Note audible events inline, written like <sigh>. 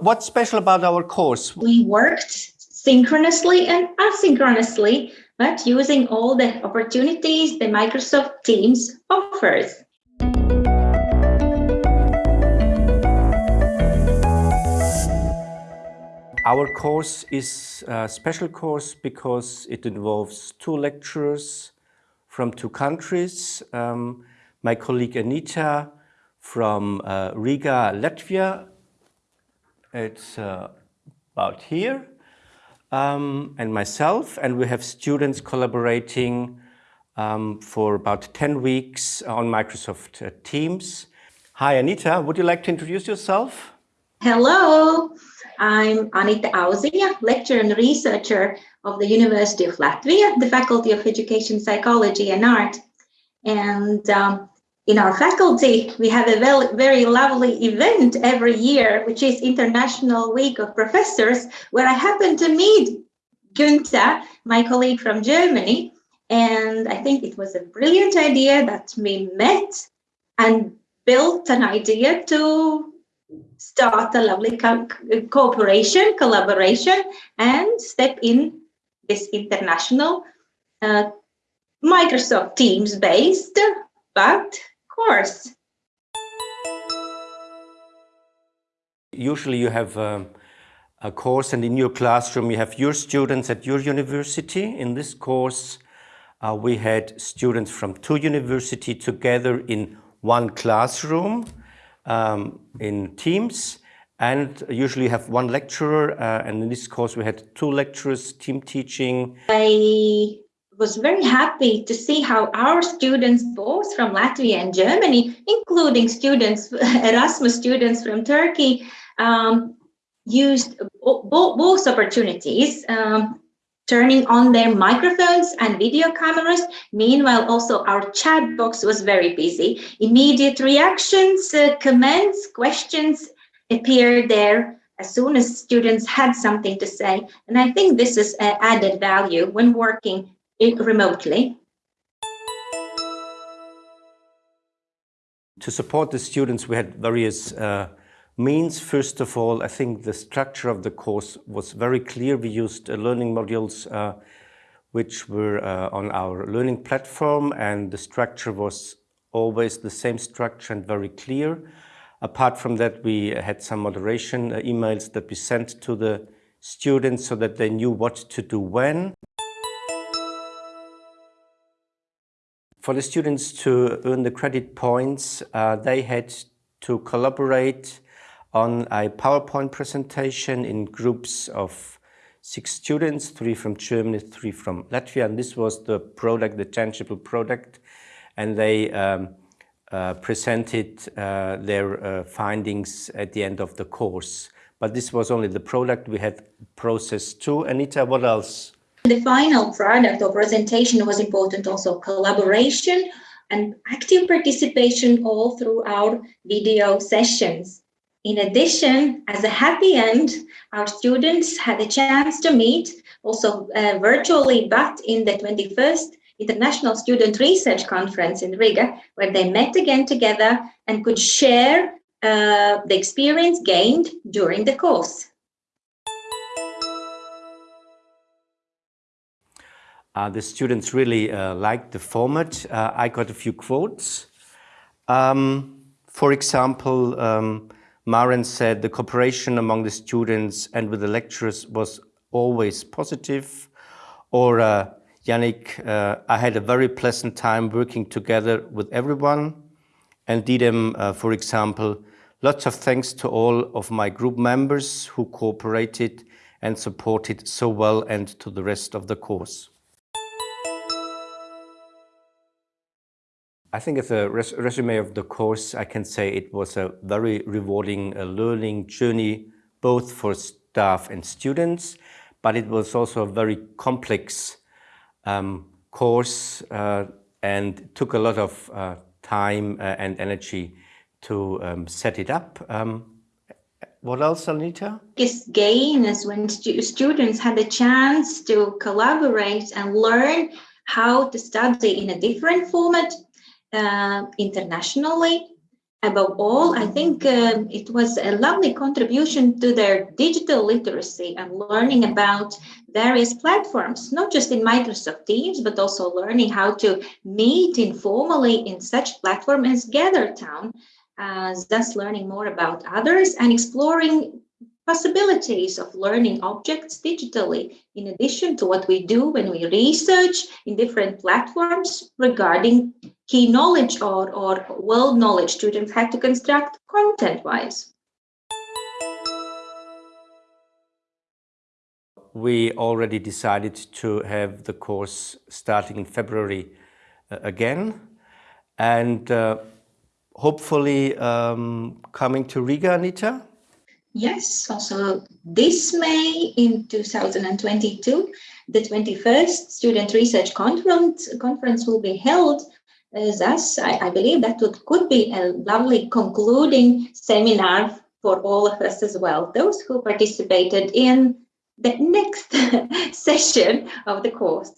What's special about our course? We worked synchronously and asynchronously, but using all the opportunities the Microsoft Teams offers. Our course is a special course because it involves two lecturers from two countries. Um, my colleague Anita from uh, Riga, Latvia. It's uh, about here. Um, and myself, and we have students collaborating um, for about 10 weeks on Microsoft uh, Teams. Hi, Anita, would you like to introduce yourself? Hello, I'm Anita Auziņa, lecturer and researcher of the University of Latvia, the Faculty of Education, Psychology and Art. And um, in our faculty, we have a very, lovely event every year, which is International Week of Professors, where I happen to meet Günther, my colleague from Germany. And I think it was a brilliant idea that we met and built an idea to start a lovely co cooperation, collaboration, and step in this international uh, Microsoft Teams based, but course. Usually you have um, a course and in your classroom you have your students at your university. In this course uh, we had students from two universities together in one classroom um, in teams and usually you have one lecturer uh, and in this course we had two lecturers team teaching i was very happy to see how our students both from latvia and germany including students <laughs> erasmus students from turkey um, used both opportunities um, turning on their microphones and video cameras. Meanwhile, also our chat box was very busy. Immediate reactions, uh, comments, questions appeared there as soon as students had something to say. And I think this is uh, added value when working remotely. To support the students, we had various uh, means, first of all, I think the structure of the course was very clear. We used uh, learning modules uh, which were uh, on our learning platform and the structure was always the same structure and very clear. Apart from that, we had some moderation uh, emails that we sent to the students so that they knew what to do when. For the students to earn the credit points, uh, they had to collaborate on a PowerPoint presentation in groups of six students, three from Germany, three from Latvia, and this was the product, the tangible product, and they um, uh, presented uh, their uh, findings at the end of the course. But this was only the product, we had process too. Anita, what else? The final product or presentation was important also collaboration and active participation all through our video sessions. In addition, as a happy end, our students had a chance to meet also uh, virtually, but in the 21st International Student Research Conference in Riga, where they met again together and could share uh, the experience gained during the course. Uh, the students really uh, liked the format. Uh, I got a few quotes. Um, for example, um, Maren said the cooperation among the students and with the lecturers was always positive. Or uh, Yannick, uh, I had a very pleasant time working together with everyone. And Didem, uh, for example, lots of thanks to all of my group members who cooperated and supported so well and to the rest of the course. I think as a res resume of the course, I can say it was a very rewarding uh, learning journey, both for staff and students, but it was also a very complex um, course uh, and took a lot of uh, time uh, and energy to um, set it up. Um, what else, Anita? Biggest gain is when stu students had the chance to collaborate and learn how to study in a different format uh, internationally. Above all, I think um, it was a lovely contribution to their digital literacy and learning about various platforms, not just in Microsoft Teams, but also learning how to meet informally in such platform as GatherTown, uh, thus learning more about others and exploring possibilities of learning objects digitally, in addition to what we do when we research in different platforms regarding key knowledge or, or world knowledge students had to construct content-wise. We already decided to have the course starting in February uh, again and uh, hopefully um, coming to Riga, Anita? Yes, also this May in 2022, the 21st Student Research Conference, conference will be held. Thus, I, I believe that would, could be a lovely concluding seminar for all of us as well, those who participated in the next <laughs> session of the course.